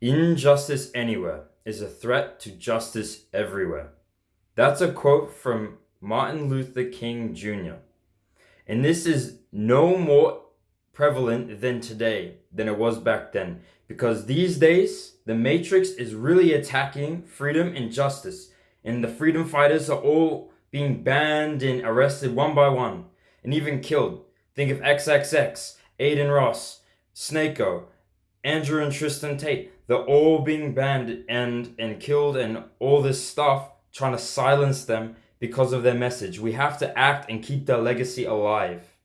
Injustice anywhere is a threat to justice everywhere. That's a quote from Martin Luther King Jr. And this is no more prevalent than today than it was back then. Because these days, the Matrix is really attacking freedom and justice. And the freedom fighters are all being banned and arrested one by one and even killed. Think of XXX, Adin Ross, Sneako, Andrew and Tristan Tate. They're all being banned and, and killed and all this stuff, trying to silence them because of their message. We have to act and keep their legacy alive.